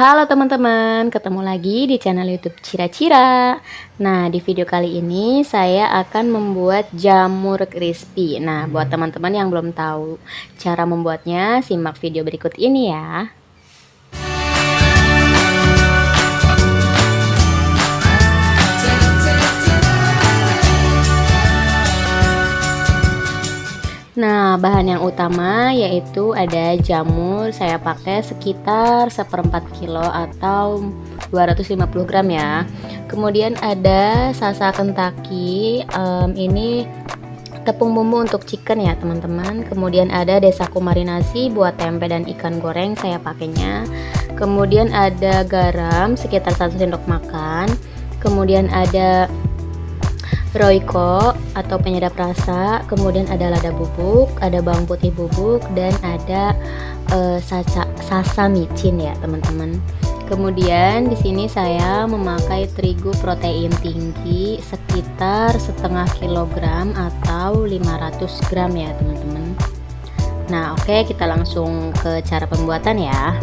Halo teman-teman, ketemu lagi di channel YouTube Cira-Cira. Nah, di video kali ini saya akan membuat jamur crispy. Nah, buat teman-teman yang belum tahu cara membuatnya, simak video berikut ini ya. Bahan yang utama yaitu ada jamur, saya pakai sekitar seperempat kilo atau 250 gram ya. Kemudian ada sasa kentaki, um, ini tepung bumbu untuk chicken ya teman-teman. Kemudian ada desaku marinasi buat tempe dan ikan goreng saya pakainya. Kemudian ada garam sekitar 1 sendok makan. Kemudian ada Royco atau penyedap rasa, kemudian ada lada bubuk, ada bawang putih bubuk, dan ada uh, sasa, sasa micin ya teman-teman. Kemudian di sini saya memakai terigu protein tinggi sekitar setengah kilogram atau 500 gram ya teman-teman. Nah oke okay, kita langsung ke cara pembuatan ya.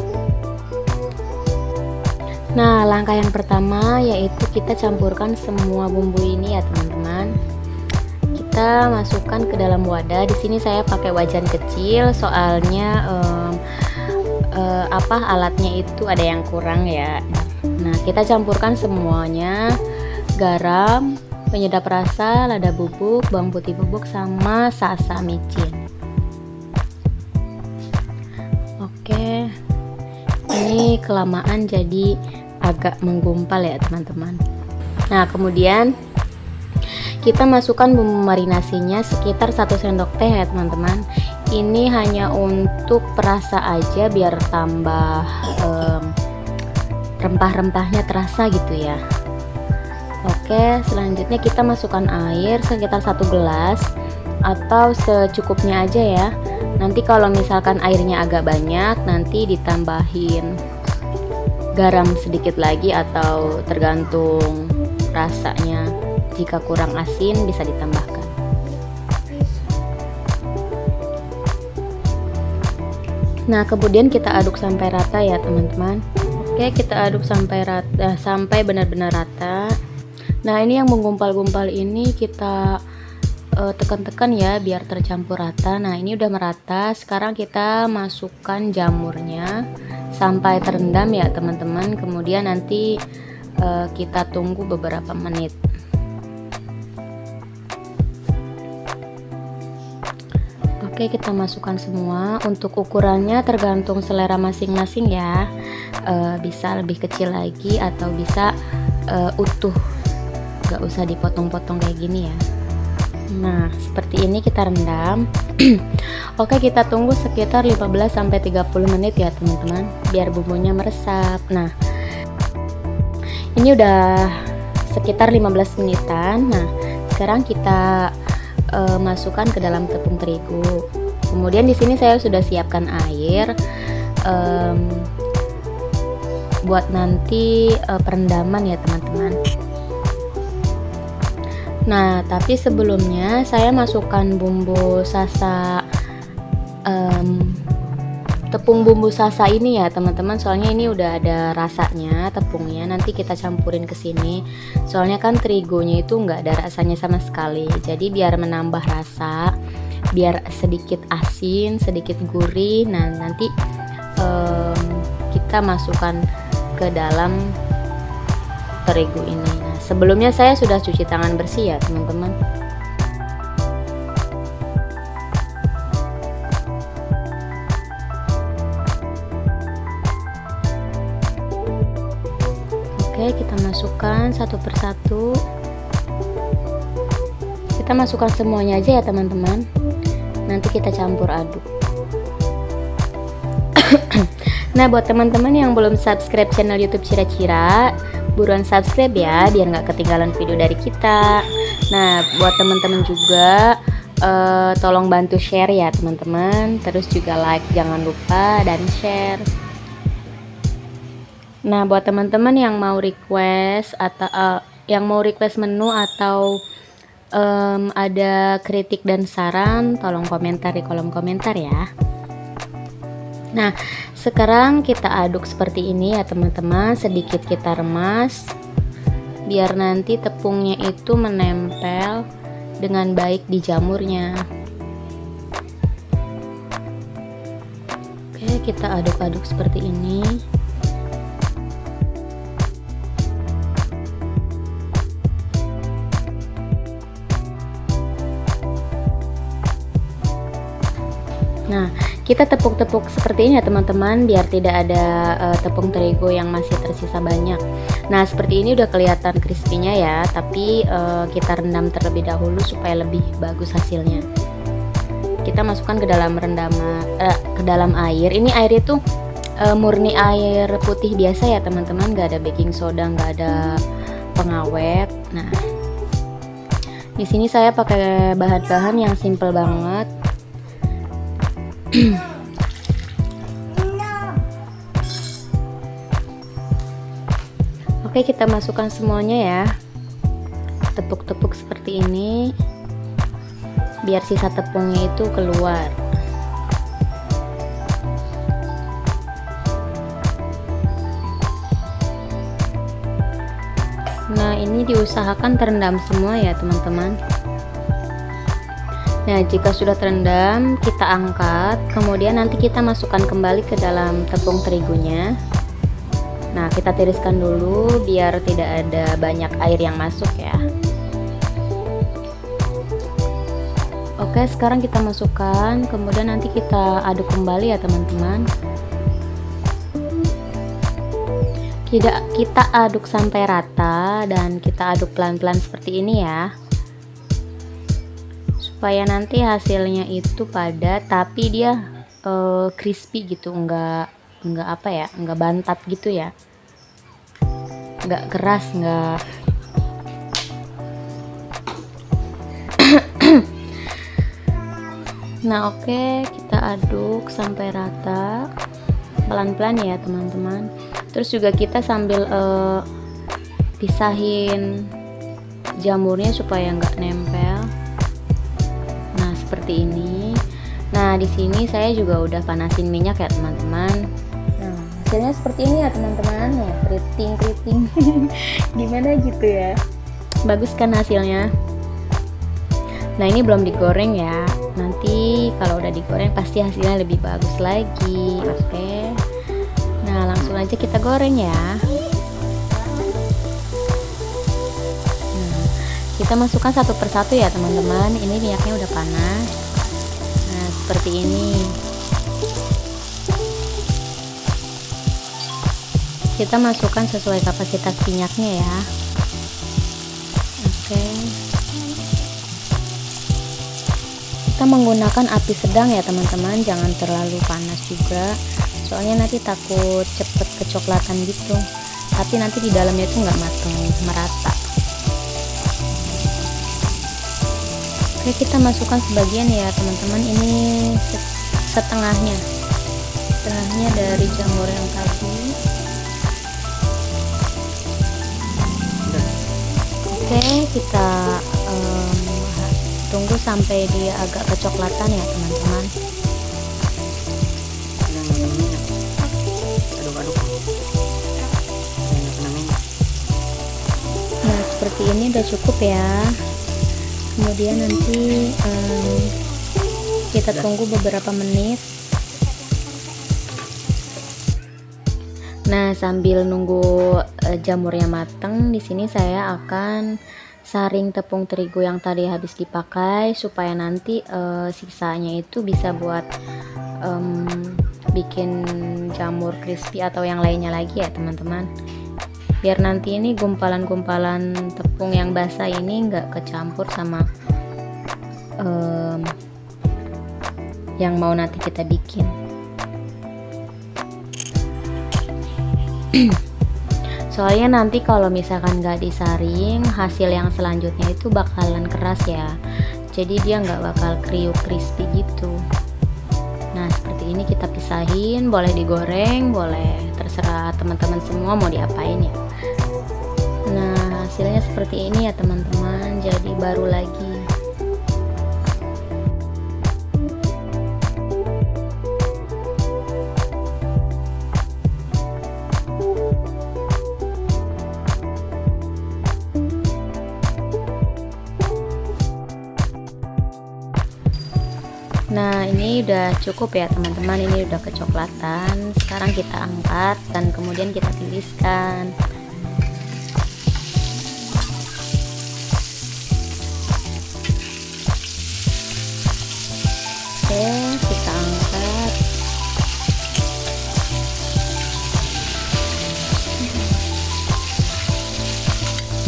Nah, langkah yang pertama yaitu kita campurkan semua bumbu ini ya, teman-teman. Kita masukkan ke dalam wadah. Di sini saya pakai wajan kecil, soalnya um, uh, apa alatnya itu ada yang kurang ya. Nah, kita campurkan semuanya, garam, penyedap rasa, lada bubuk, bawang putih bubuk, sama sasa micin. Oke, ini kelamaan jadi agak menggumpal ya teman-teman nah kemudian kita masukkan bumbu marinasinya sekitar satu sendok teh ya teman-teman. Ini hanya untuk perasa aja biar tambah um, rempah-rempahnya terasa gitu ya. Oke selanjutnya kita masukkan air sekitar satu gelas atau secukupnya aja ya. Nanti kalau misalkan airnya agak banyak nanti ditambahin garam sedikit lagi atau tergantung rasanya jika kurang asin bisa ditambahkan. Nah kemudian kita aduk sampai rata ya teman-teman. Oke kita aduk sampai rata sampai benar-benar rata. Nah ini yang menggumpal-gumpal ini kita eh, tekan-tekan ya biar tercampur rata. Nah ini udah merata. Sekarang kita masukkan jamurnya sampai terendam ya teman-teman. Kemudian nanti uh, kita tunggu beberapa menit Oke kita masukkan semua untuk ukurannya tergantung selera masing-masing ya e, bisa lebih kecil lagi atau bisa e, utuh gak usah dipotong-potong kayak gini ya Nah, seperti ini kita rendam. Oke, kita tunggu sekitar 15 sampai 30 menit ya, teman-teman, biar bumbunya meresap. Nah, ini udah sekitar 15 menitan. Nah, sekarang kita uh, masukkan ke dalam tepung terigu. Kemudian di sini saya sudah siapkan air um, buat nanti uh, perendaman ya, teman-teman. Nah, tapi sebelumnya saya masukkan bumbu sasa um, tepung bumbu sasa ini ya, teman-teman. Soalnya ini udah ada rasanya tepungnya. Nanti kita campurin ke sini. Soalnya kan terigunya itu nggak ada rasanya sama sekali. Jadi biar menambah rasa, biar sedikit asin, sedikit gurih. Nah, nanti um, kita masukkan ke dalam terigu ini nah sebelumnya saya sudah cuci tangan bersih ya teman-teman masukkan satu persatu. Kita masukkan semuanya aja ya teman-teman. Nanti kita campur aduk. Nah buat teman-teman yang belum subscribe channel youtube cira-cira buruan subscribe ya biar nggak ketinggalan video dari kita. Nah buat teman-teman juga uh, tolong bantu share ya teman-teman. Terus juga like jangan lupa dan share nah buat teman-teman yang mau request atau uh, yang mau request menu atau um, ada kritik dan saran tolong komentar di kolom komentar ya. Nah sekarang kita aduk seperti ini ya teman-teman. Sedikit kita remas biar nanti tepungnya itu menempel dengan baik di jamurnya. Oke kita aduk-aduk seperti ini Nah, kita tepuk-tepuk seperti ini ya teman-teman biar tidak ada uh, tepung terigu yang masih tersisa banyak. Nah, seperti ini udah kelihatan crispy-nya ya, tapi uh, kita rendam terlebih dahulu supaya lebih bagus hasilnya. Kita masukkan ke dalam rendam uh, ke dalam air. Ini air itu uh, murni air putih biasa ya teman-teman, nggak ada baking soda, nggak ada pengawet. Nah, di sini saya pakai bahan-bahan yang simple banget Oke kita masukkan semuanya ya. Tepuk-tepuk seperti ini. Biar sisa tepungnya itu keluar. Nah ini diusahakan terendam semua ya teman-teman Nah, jika sudah terendam, kita angkat, kemudian nanti kita masukkan kembali ke dalam tepung terigunya. Nah, kita tiriskan dulu biar tidak ada banyak air yang masuk ya. Oke, sekarang kita masukkan, kemudian nanti kita aduk kembali ya, teman-teman. Kita aduk sampai rata dan kita aduk pelan-pelan seperti ini ya supaya nanti hasilnya itu padat tapi dia uh, crispy gitu enggak enggak apa ya enggak bantat gitu ya. Enggak keras enggak nah oke okay, kita aduk sampai rata. Pelan-pelan ya teman-teman. Terus juga kita sambil uh, pisahin jamurnya supaya enggak nempel seperti ini. Nah di sini saya juga udah panasin minyak ya teman-teman. Nah hasilnya seperti ini ya teman-teman. Ya keriting keriting gimana gitu ya? Bagus kan hasilnya? Nah ini belum digoreng ya. Nanti kalau udah digoreng pasti hasilnya lebih bagus lagi. Oke. Nah langsung aja kita goreng ya kita masukkan satu persatu ya teman-teman. Ini minyaknya udah panas. Nah seperti ini. Kita masukkan sesuai kapasitas minyaknya ya. Oke. Kita menggunakan api sedang ya teman-teman. Jangan terlalu panas juga. Soalnya nanti takut cepet kecoklatan gitu. Tapi nanti di dalamnya itu nggak matang merata Oke kita masukkan sebagian ya teman-teman. Ini setengahnya. Setengahnya dari jamur yang tadi. Oke kita um, tunggu sampai dia agak kecoklatan ya teman-teman. Nah seperti ini udah cukup ya kemudian nanti um, kita tunggu beberapa menit. Nah sambil nunggu uh, jamurnya mateng di sini saya akan saring tepung terigu yang tadi habis dipakai supaya nanti uh, sisanya itu bisa buat um, bikin jamur crispy atau yang lainnya lagi ya teman-teman biar nanti ini gumpalan-gumpalan tepung yang basah ini nggak kecampur sama um, yang mau nanti kita bikin. Soalnya nanti kalau misalkan nggak disaring hasil yang selanjutnya itu bakalan keras ya. Jadi dia nggak bakal kriuk crispy gitu. Nah seperti ini kita pisahin boleh digoreng boleh terserah teman-teman semua mau diapain ya nah hasilnya seperti ini ya teman-teman. Jadi baru lagi. Nah ini udah cukup ya teman-teman. Ini udah kecoklatan. Sekarang kita angkat dan kemudian kita tiriskan.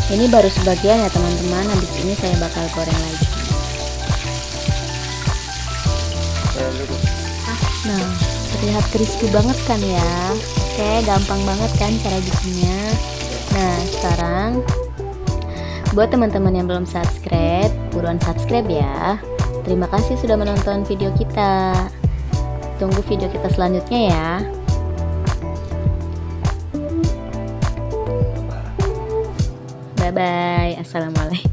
Ini baru sebagian ya teman-teman. Habis ini saya bakal goreng lagi. Nah terlihat crispy banget kan ya? Oke gampang banget kan cara bikinnya? Nah sekarang buat teman-teman yang belum subscribe buruan subscribe ya. Terima kasih sudah menonton video kita. Tunggu video kita selanjutnya ya bye assalamualaikum